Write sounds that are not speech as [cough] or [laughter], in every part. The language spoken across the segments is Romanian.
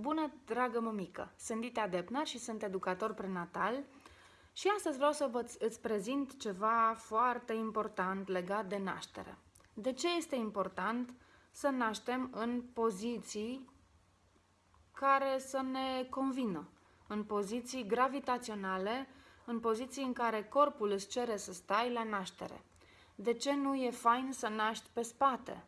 Bună, dragă mămică! Sunt Dita Depnar și sunt educator prenatal și astăzi vreau să vă îți prezint ceva foarte important legat de naștere. De ce este important să naștem în poziții care să ne convină, în poziții gravitaționale, în poziții în care corpul îți cere să stai la naștere? De ce nu e fain să naști pe spate?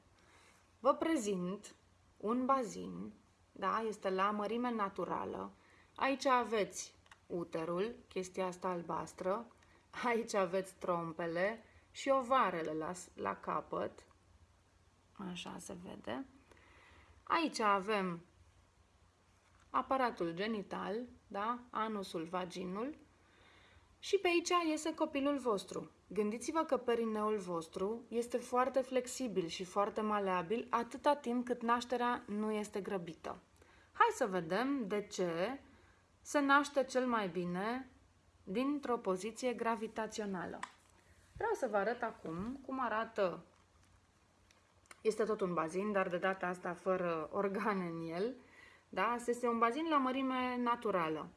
Vă prezint un bazin da? este la mărime naturală. Aici aveți uterul, chestia asta albastră, aici aveți trompele și ovarele la, la capăt, așa se vede. Aici avem aparatul genital, da? anusul, vaginul, și pe aici iese copilul vostru. Gândiți-vă că perineul vostru este foarte flexibil și foarte maleabil atâta timp cât nașterea nu este grăbită. Hai să vedem de ce se naște cel mai bine dintr-o poziție gravitațională. Vreau să vă arăt acum cum arată, este tot un bazin, dar de data asta fără organe în el, da? Este un bazin la mărime naturală.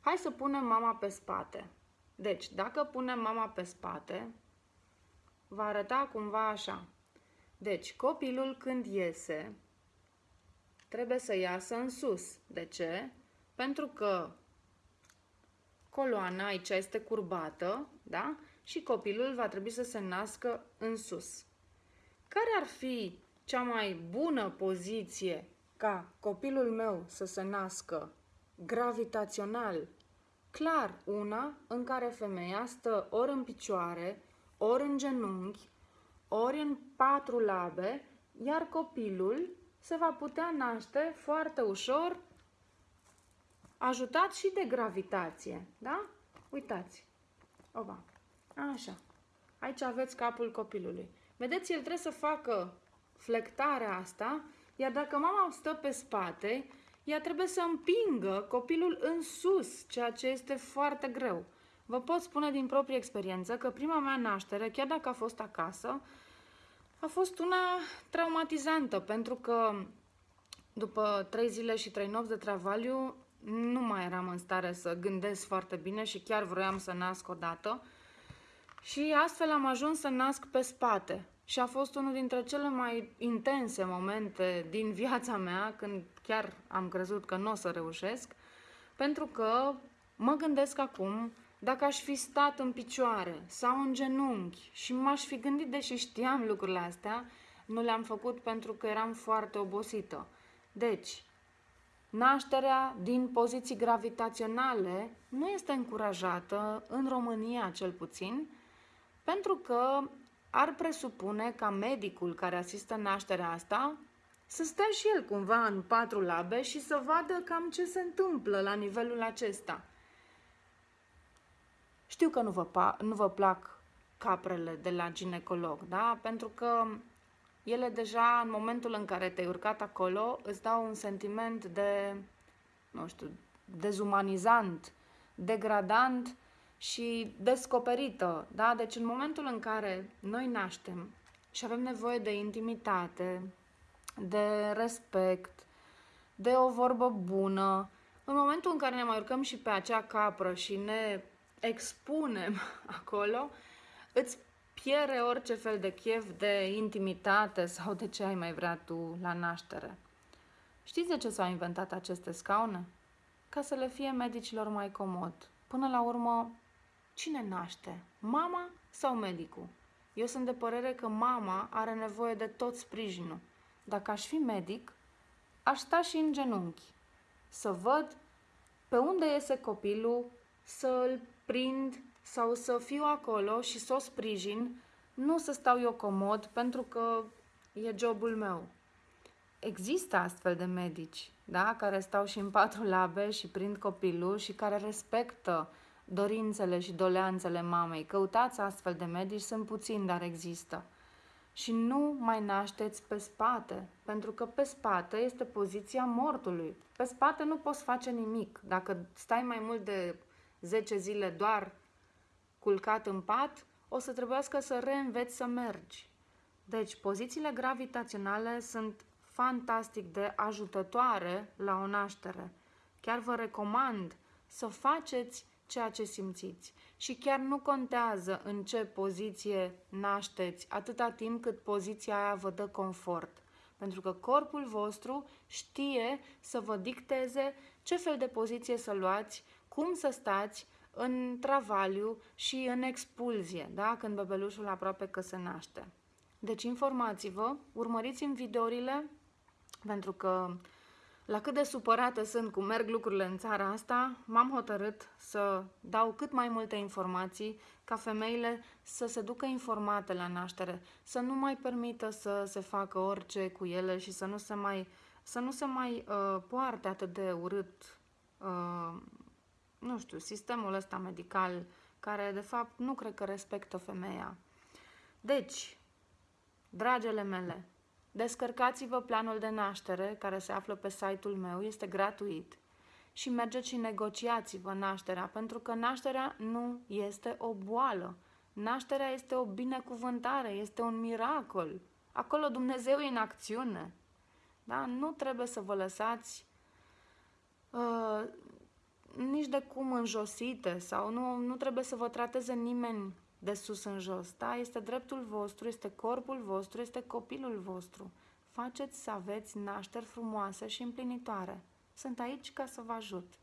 Hai să punem mama pe spate. Deci, dacă punem mama pe spate, va arăta cumva așa. Deci, copilul când iese, trebuie să iasă în sus. De ce? Pentru că coloana aici este curbată, da? Și copilul va trebui să se nască în sus. Care ar fi cea mai bună poziție ca copilul meu să se nască gravitațional? Clar, una în care femeia stă ori în picioare, ori în genunchi, ori în patru labe, iar copilul se va putea naște foarte ușor, ajutat și de gravitație. Da? Uitați. Oba. Așa. Aici aveți capul copilului. Vedeți, el trebuie să facă flectarea asta, iar dacă mama stă pe spate, ea trebuie să împingă copilul în sus, ceea ce este foarte greu. Vă pot spune din proprie experiență că prima mea naștere, chiar dacă a fost acasă, a fost una traumatizantă, pentru că după trei zile și trei nopți de travaliu nu mai eram în stare să gândesc foarte bine și chiar vroiam să nasc odată. Și astfel am ajuns să nasc pe spate. Și a fost unul dintre cele mai intense momente din viața mea, când chiar am crezut că nu o să reușesc, pentru că mă gândesc acum dacă aș fi stat în picioare sau în genunchi și m-aș fi gândit, deși știam lucrurile astea, nu le-am făcut pentru că eram foarte obosită. Deci, nașterea din poziții gravitaționale nu este încurajată, în România cel puțin, pentru că ar presupune ca medicul care asistă nașterea asta să stea și el cumva în patru labe și să vadă cam ce se întâmplă la nivelul acesta. Știu că nu vă, nu vă plac caprele de la ginecolog, da? Pentru că ele deja, în momentul în care te-ai urcat acolo, îți dau un sentiment de, nu știu, dezumanizant, degradant și descoperită, da? Deci în momentul în care noi naștem și avem nevoie de intimitate, de respect, de o vorbă bună, în momentul în care ne mai urcăm și pe acea capră și ne expunem [laughs] acolo, îți pierde orice fel de chef de intimitate sau de ce ai mai vrea tu la naștere. Știți de ce s-au inventat aceste scaune? Ca să le fie medicilor mai comod. Până la urmă, cine naște? Mama sau medicul? Eu sunt de părere că mama are nevoie de tot sprijinul. Dacă aș fi medic, aș sta și în genunchi. Să văd pe unde iese copilul, să îl prind sau să fiu acolo și să o sprijin, nu să stau eu comod pentru că e jobul meu. Există astfel de medici, da, care stau și în patru labe și prind copilul și care respectă dorințele și doleanțele mamei. Căutați astfel de medici, sunt puțini, dar există. Și nu mai nașteți pe spate, pentru că pe spate este poziția mortului. Pe spate nu poți face nimic. Dacă stai mai mult de 10 zile doar culcat în pat, o să trebuiască să reînveți să mergi. Deci, pozițiile gravitaționale sunt fantastic de ajutătoare la o naștere. Chiar vă recomand să faceți ceea ce simțiți. Și chiar nu contează în ce poziție nașteți, atâta timp cât poziția aia vă dă confort. Pentru că corpul vostru știe să vă dicteze ce fel de poziție să luați, cum să stați în travaliu și în expulzie, da? când bebelușul aproape că se naște. Deci informați-vă, urmăriți-mi videourile, pentru că la cât de supărată sunt cum merg lucrurile în țara asta, m-am hotărât să dau cât mai multe informații ca femeile să se ducă informate la naștere, să nu mai permită să se facă orice cu ele și să nu se mai, să nu se mai uh, poarte atât de urât, uh, nu știu, sistemul ăsta medical, care de fapt nu cred că respectă femeia. Deci, dragele mele, Descărcați-vă planul de naștere care se află pe site-ul meu, este gratuit și mergeți și negociați-vă nașterea, pentru că nașterea nu este o boală. Nașterea este o binecuvântare, este un miracol. Acolo Dumnezeu e în acțiune. Da? Nu trebuie să vă lăsați uh, nici de cum înjosite sau nu, nu trebuie să vă trateze nimeni de sus în jos. Da? Este dreptul vostru, este corpul vostru, este copilul vostru. Faceți să aveți nașteri frumoase și împlinitoare. Sunt aici ca să vă ajut.